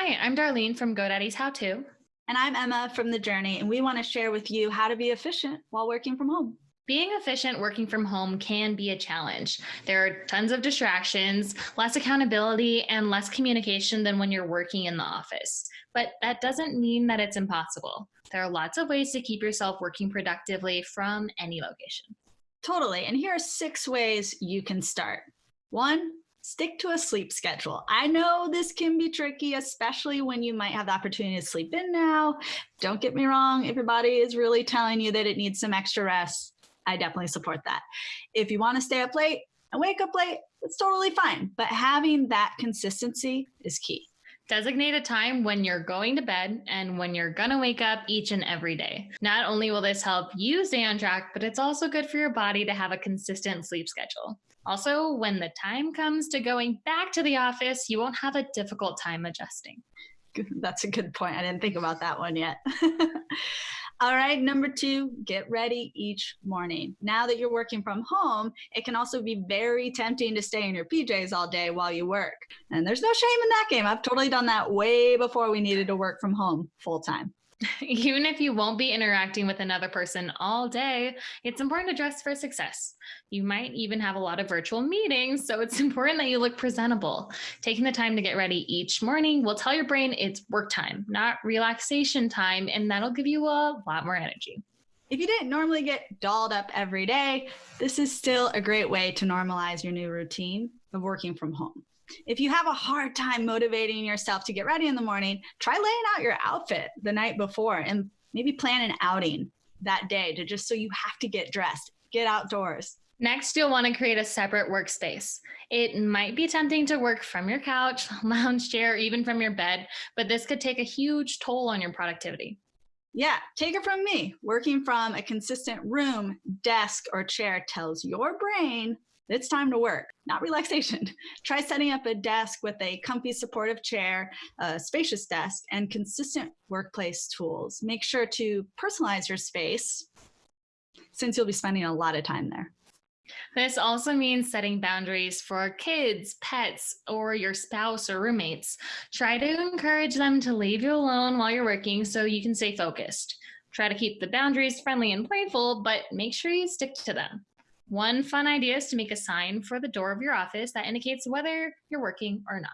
Hi, I'm Darlene from GoDaddy's How To. And I'm Emma from The Journey, and we want to share with you how to be efficient while working from home. Being efficient working from home can be a challenge. There are tons of distractions, less accountability, and less communication than when you're working in the office. But that doesn't mean that it's impossible. There are lots of ways to keep yourself working productively from any location. Totally. And here are six ways you can start. One, stick to a sleep schedule. I know this can be tricky, especially when you might have the opportunity to sleep in now. Don't get me wrong, if your body is really telling you that it needs some extra rest, I definitely support that. If you want to stay up late and wake up late, it's totally fine. But having that consistency is key. Designate a time when you're going to bed and when you're going to wake up each and every day. Not only will this help you stay on track, but it's also good for your body to have a consistent sleep schedule. Also, when the time comes to going back to the office, you won't have a difficult time adjusting. That's a good point. I didn't think about that one yet. All right, number two, get ready each morning. Now that you're working from home, it can also be very tempting to stay in your PJs all day while you work. And there's no shame in that game. I've totally done that way before we needed to work from home full time. Even if you won't be interacting with another person all day, it's important to dress for success. You might even have a lot of virtual meetings, so it's important that you look presentable. Taking the time to get ready each morning will tell your brain it's work time, not relaxation time, and that'll give you a lot more energy. If you didn't normally get dolled up every day, this is still a great way to normalize your new routine of working from home. If you have a hard time motivating yourself to get ready in the morning, try laying out your outfit the night before and maybe plan an outing that day to just so you have to get dressed, get outdoors. Next, you'll want to create a separate workspace. It might be tempting to work from your couch, lounge chair, even from your bed, but this could take a huge toll on your productivity. Yeah, take it from me. Working from a consistent room, desk, or chair tells your brain it's time to work, not relaxation. Try setting up a desk with a comfy supportive chair, a spacious desk, and consistent workplace tools. Make sure to personalize your space since you'll be spending a lot of time there. This also means setting boundaries for kids, pets, or your spouse or roommates. Try to encourage them to leave you alone while you're working so you can stay focused. Try to keep the boundaries friendly and playful, but make sure you stick to them. One fun idea is to make a sign for the door of your office that indicates whether you're working or not.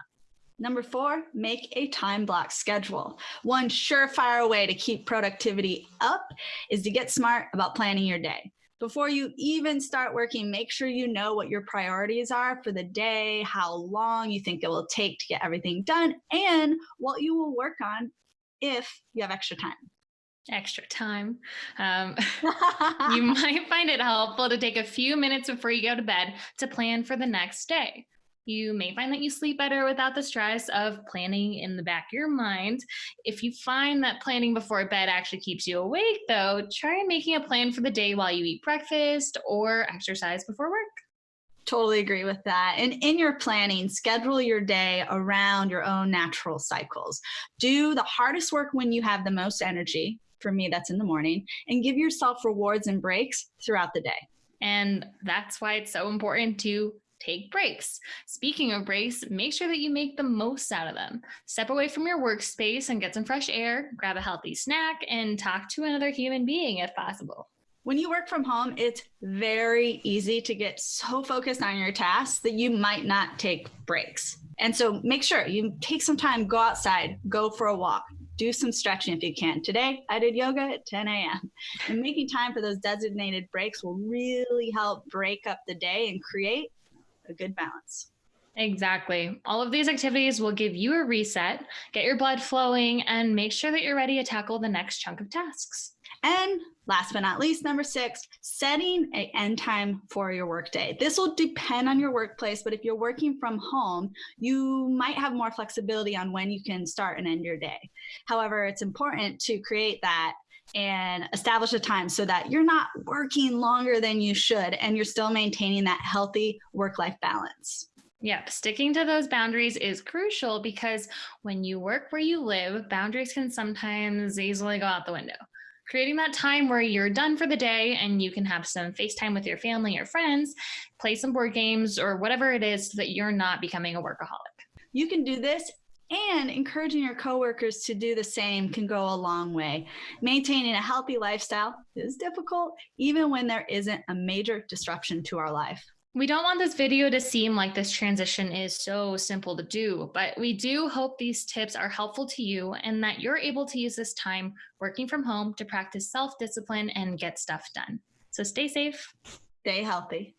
Number four, make a time block schedule. One surefire way to keep productivity up is to get smart about planning your day. Before you even start working, make sure you know what your priorities are for the day, how long you think it will take to get everything done, and what you will work on if you have extra time extra time. Um, you might find it helpful to take a few minutes before you go to bed to plan for the next day. You may find that you sleep better without the stress of planning in the back of your mind. If you find that planning before bed actually keeps you awake, though, try making a plan for the day while you eat breakfast or exercise before work. Totally agree with that. And in your planning, schedule your day around your own natural cycles. Do the hardest work when you have the most energy, for me, that's in the morning, and give yourself rewards and breaks throughout the day. And that's why it's so important to take breaks. Speaking of breaks, make sure that you make the most out of them. Step away from your workspace and get some fresh air, grab a healthy snack, and talk to another human being if possible. When you work from home, it's very easy to get so focused on your tasks that you might not take breaks. And so make sure you take some time, go outside, go for a walk, do some stretching if you can. Today, I did yoga at 10 a.m. And making time for those designated breaks will really help break up the day and create a good balance. Exactly. All of these activities will give you a reset, get your blood flowing, and make sure that you're ready to tackle the next chunk of tasks. And last but not least, number six, setting a end time for your workday. This will depend on your workplace, but if you're working from home, you might have more flexibility on when you can start and end your day. However, it's important to create that and establish a time so that you're not working longer than you should and you're still maintaining that healthy work-life balance. Yep, sticking to those boundaries is crucial because when you work where you live, boundaries can sometimes easily go out the window creating that time where you're done for the day and you can have some FaceTime with your family or friends, play some board games or whatever it is so that you're not becoming a workaholic. You can do this And encouraging your coworkers to do the same can go a long way. Maintaining a healthy lifestyle is difficult, even when there isn't a major disruption to our life. We don't want this video to seem like this transition is so simple to do, but we do hope these tips are helpful to you and that you're able to use this time working from home to practice self discipline and get stuff done. So stay safe. Stay healthy.